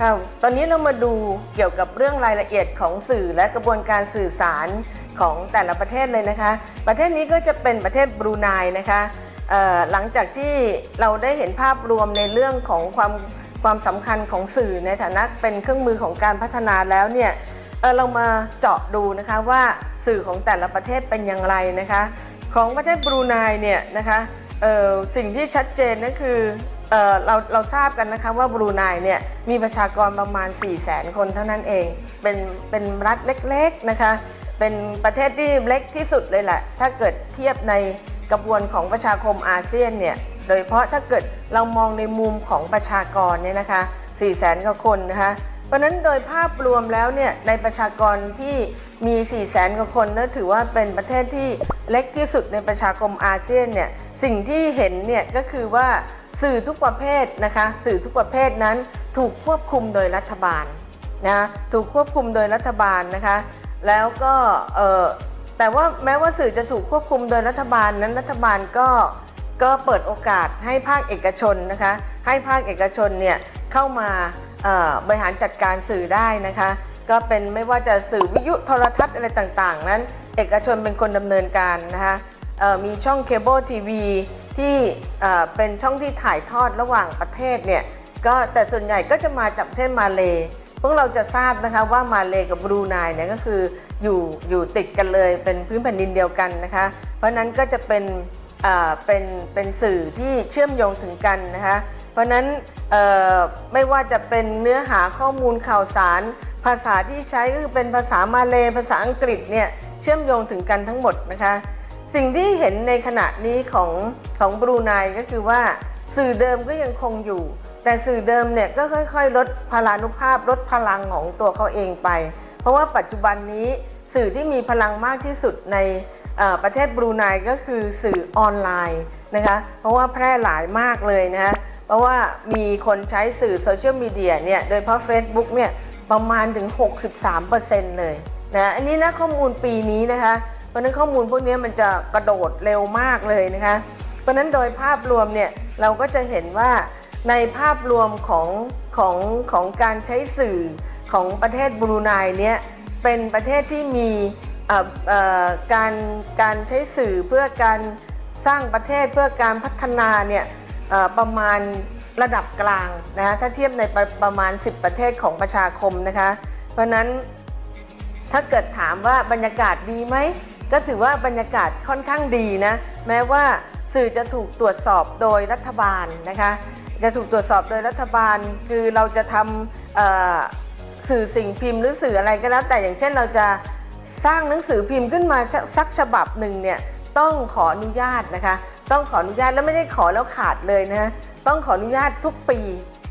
ค่ะตอนนี้เรามาดูเกี่ยวกับเรื่องรายละเอียดของสื่อและกระบวนการสื่อสารของแต่ละประเทศเลยนะคะ ประเทศนี้ก็จะเป็นประเทศบรูไนนะคะหลังจากที่เราได้เห็นภาพรวมในเรื่องของความความสำคัญของสื่อในฐานะเป็นเครื่องมือของการพัฒนาแล้วเนี่ยเเรามาเจาะดูนะคะว่าสื่อของแต่ละประเทศเป็นอย่างไรนะคะ ของประเทศบรูไนเนี่ยนะคะ สิ่งที่ชัดเจนก็คือเเราเราทราบกันนะคะว่าบรูไนเนี่ยมีประชากรประมาณ 4 0 0แสนคนเท่านั้นเอง เป็นเป็นรัฐเล็กๆนะคะ เป็นประเทศที่เล็กที่สุดเลยแหละ ถ้าเกิดเทียบในกระบวนของประชาคมอาเซียนเนี่ย โดยเฉพาะถ้าเกิดเรามองในมุมของประชากรเนี่ยนะคะ4 0 0แสนกว่าคนนะคะ เพราะนั้นโดยภาพรวมแล้วเนี่ยในประชากรที่มี 4 0 0แสนกว่าคนนั่นถือว่าเป็นประเทศที่ เล็กที่สุดในประชาคมอาเซียนเนี่ยสิ่งที่เห็นเนี่ยก็คือว่าสื่อทุกประเภทนะคะสื่อทุกประเภทนั้นถูกควบคุมโดยรัฐบาลนะถูกควบคุมโดยรัฐบาลนะคะแล้วก็เออแต่ว่าแม้ว่าสื่อจะถูกควบคุมโดยรัฐบาลนั้นรัฐบาลก็ก็เปิดโอกาสให้ภาคเอกชนนะคะให้ภาคเอกชนเนี่ยเข้ามาบริหารจัดการสื่อได้นะคะก็เป็นไม่ว่าจะสื่อวิทยุโทรทัศน์อะไรต่างๆ นั้น เอกชนเป็นคนดำเนินการนะคะมีช่องเคเบิลทีวีที่เป็นช่องที่ถ่ายทอดระหว่างประเทศเนี่ยก็แต่ส่วนใหญ่ก็จะมาจากประเทศมาเลพวกเราจะทราบนะคะว่ามาเลกับบรูไนเนี่ยก็คืออยู่อยู่ติดกันเลยเป็นพื้นแผ่นดินเดียวกันนะคะเพราะฉะนั้นก็จะเป็นเป็นเป็นสื่อที่เชื่อมโยงถึงกันนะคะเพราะฉะนั้นไม่ว่าจะเป็นเนื้อหาข้อมูลข่าวสาร ภาษาที่ใช้ก็คือเป็นภาษามาเลภาษาอังกฤษเนี่ยเชื่อมโยงถึงกันทั้งหมดนะคะสิ่งที่เห็นในขณะนี้ของของบรูไนก็คือว่าสื่อเดิมก็ยังคงอยู่ แต่สื่อเดิมเนี่ยก็ค่อยๆ ลดพลานุภาพลดพลังของตัวเขาเองไป เพราะว่าปัจจุบันนี้สื่อที่มีพลังมากที่สุดในประเทศบรูไนก็คือสื่อออนไลน์นะคะเพราะว่าแพร่หลายมากเลยนะคะเพราะว่ามีคนใช้สื่อโซเชียลมีเดียเนี่ยโดยเฉพาะ Facebook เนี่ย ประมาณถึง 63%เลยนะอันนี้นะข้อมูลปีนี้นะคะ เพราะนั้นข้อมูลพวกนี้มันจะกระโดดเร็วมากเลยนะคะ เพราะนั้นโดยภาพรวมเนี่ยเราก็จะเห็นว่าในภาพรวมของของของการใช้สื่อของประเทศบรูไนเนี่ยเป็นประเทศที่มีอ่อเอ่อการการใช้สื่อเพื่อการสร้างประเทศเพื่อการพัฒนาเนี่ยประมาณ ระดับกลางนะคะถ้าเทียบในประประมาณ 10 ประเทศของประชาคมนะคะ เพราะนั้นถ้าเกิดถามว่าบรรยากาศดีไหม ก็ถือว่าบรรยากาศค่อนข้างดีนะ แม้ว่าสื่อจะถูกตรวจสอบโดยรัฐบาลนะคะ จะถูกตรวจสอบโดยรัฐบาล คือเราจะทำสื่อสิ่งพิมพ์หรือสื่ออะไรก็แล้วแต่อย่างเช่นเราจะสร้างหนังสือพิมพ์ขึ้นมาสักฉบับหนึ่งเนี่ย ต้องขออนุญาตนะคะ ต้องขออนุญาตแล้วไม่ได้ขอแล้วขาดเลยนะต้องขออนุญาตทุกปี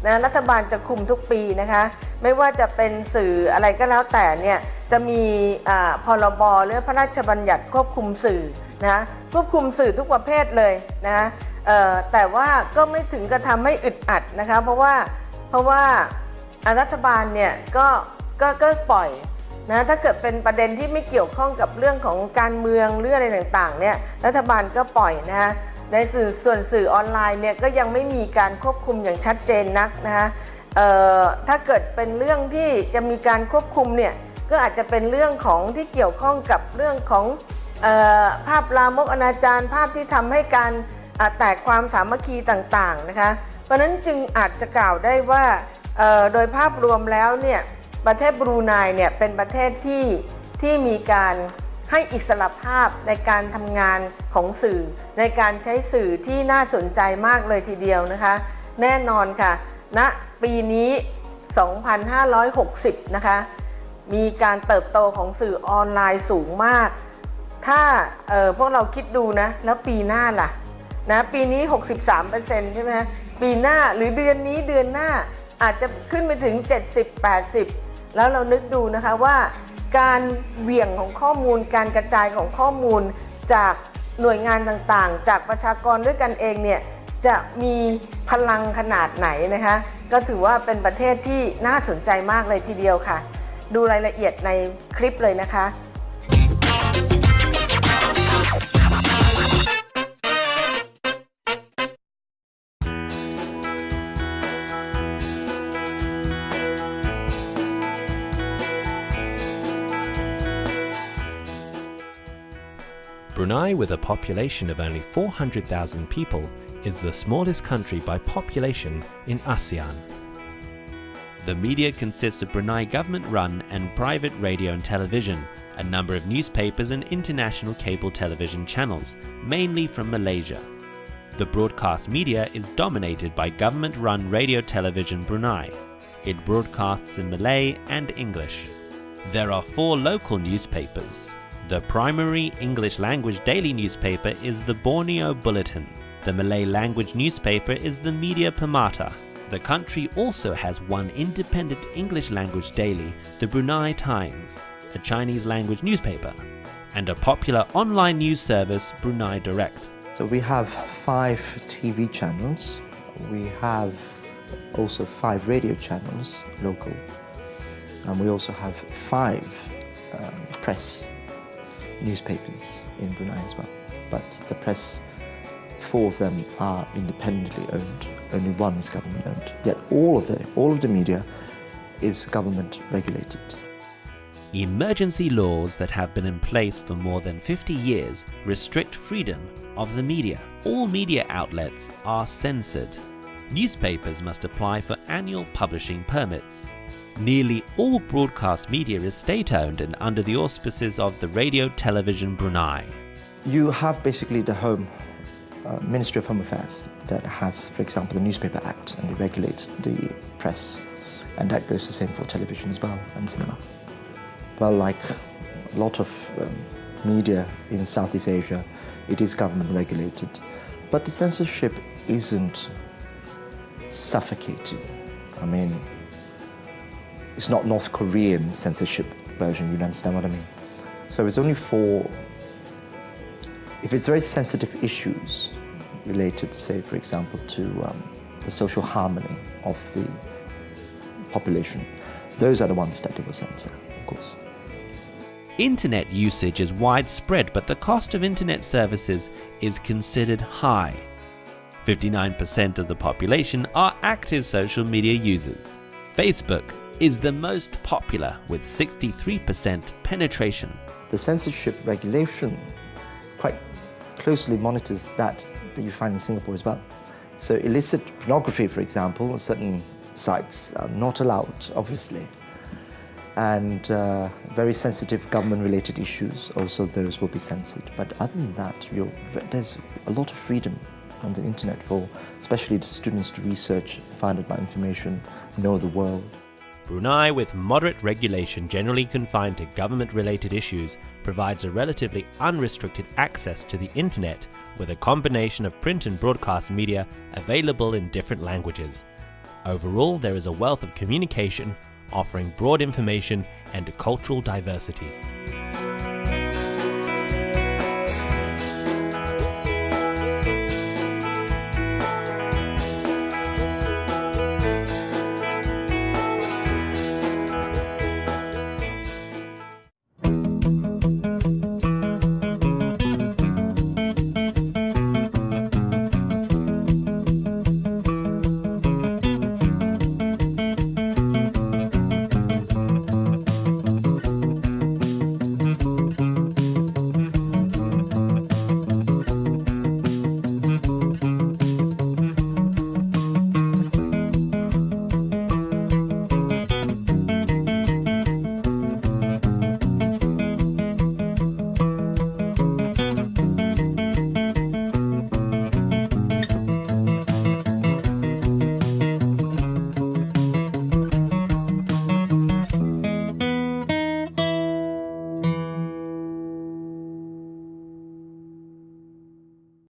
นะรัฐบาลจะคุมทุกปีนะคะ ไม่ว่าจะเป็นสื่ออะไรก็แล้วแต่เนี่ยจะมีอาพรบหรือพระราชบัญญัติควบคุมสื่อนะควบคุมสื่อทุกประเภทเลยนะแต่ว่าก็ไม่ถึงกระทำให้อึดอัดนะคะ เพราะว่าเพราะว่าอ่ารัฐบาลเนี่ยก็ก็ก็ปล่อย นะถ้าเกิดเป็นประเด็นที่ไม่เกี่ยวข้องกับเรื่องของการเมืองหรืออะไรต่างๆเนี่ยรัฐบาลก็ปล่อยนะคะในสื่อส่วนสื่อออนไลน์เนี่ยก็ยังไม่มีการควบคุมอย่างชัดเจนนักนะคะถ้าเกิดเป็นเรื่องที่จะมีการควบคุมเนี่ยก็อาจจะเป็นเรื่องของที่เกี่ยวข้องกับเรื่องของออภาพลามกอนาจารภาพที่ทำให้การแตกความสามัคคีต่างๆนะคะ เพราะฉะนั้นจึงอาจจะกล่าวได้ว่าโดยภาพรวมแล้วเนี่ย ประเทศบรูไนเนี่ยเป็นประเทศที่ที่มีการให้อิสระภาพในการทำงานของสื่อ ในการใช้สื่อที่น่าสนใจมากเลยทีเดียวนะคะ แน่นอนค่ะณนะปีนี้ 2560 นะคะ มีการเติบโตของสื่อออนไลน์สูงมาก ถ้าเออพวกเราคิดดูนะ แล้วปีหน้าล่ะนะปีนี้ 63%ใช่ไหมปีหน้าหรือเดือนนี้เดือนหน้าอาจจะขึ้นไปถึง 70-80 แล้วเรานึกดูนะคะว่าการเหวี่ยงของข้อมูล การกระจายของข้อมูลจากหน่วยงานต่างๆ จากประชากรด้วยกันเองเนี่ยจะมีพลังขนาดไหนนะคะ ก็ถือว่าเป็นประเทศที่น่าสนใจมากเลยทีเดียวค่ะ ดูรายละเอียดในคลิปเลยนะคะ Brunei, with a population of only 400,000 people, is the smallest country by population in ASEAN. The media consists of Brunei government-run and private radio and television, a number of newspapers and international cable television channels, mainly from Malaysia. The broadcast media is dominated by government-run Radio Television Brunei. It broadcasts in Malay and English. There are four local newspapers. The primary English language daily newspaper is the Borneo Bulletin. The Malay language newspaper is the Media Permata. The country also has one independent English language daily, the Brunei Times, a Chinese language newspaper, and a popular online news service, Brunei Direct. So we have five TV channels. We have also five radio channels, local. And we also have five um, press newspapers in Brunei as well. But the press, four of them are independently owned. Only one is government owned. Yet all of the, all of the media is government regulated. Emergency laws that have been in place for more than 50 years restrict freedom of the media. All media outlets are censored. Newspapers must apply for annual publishing permits. Nearly all broadcast media is state-owned and under the auspices of the Radio Television Brunei. You have basically the Home uh, Ministry of Home Affairs that has, for example, the Newspaper Act and it regulates the press and that goes the same for television as well and cinema. Well, like a lot of um, media in Southeast Asia, it is government regulated. But the censorship isn't suffocating. I mean, it's not North Korean censorship version, you understand what I mean? So it's only for, if it's very sensitive issues related, say, for example, to um, the social harmony of the population, those are the ones that they will censor, of course. Internet usage is widespread, but the cost of internet services is considered high. 59% of the population are active social media users. Facebook is the most popular with 63% penetration. The censorship regulation quite closely monitors that that you find in Singapore as well. So illicit pornography, for example, certain sites are not allowed, obviously and uh, very sensitive government-related issues, also those will be censored. But other than that, there's a lot of freedom on the internet for especially the students to research, find out about information, know the world. Brunei, with moderate regulation generally confined to government-related issues, provides a relatively unrestricted access to the internet with a combination of print and broadcast media available in different languages. Overall, there is a wealth of communication offering broad information and cultural diversity.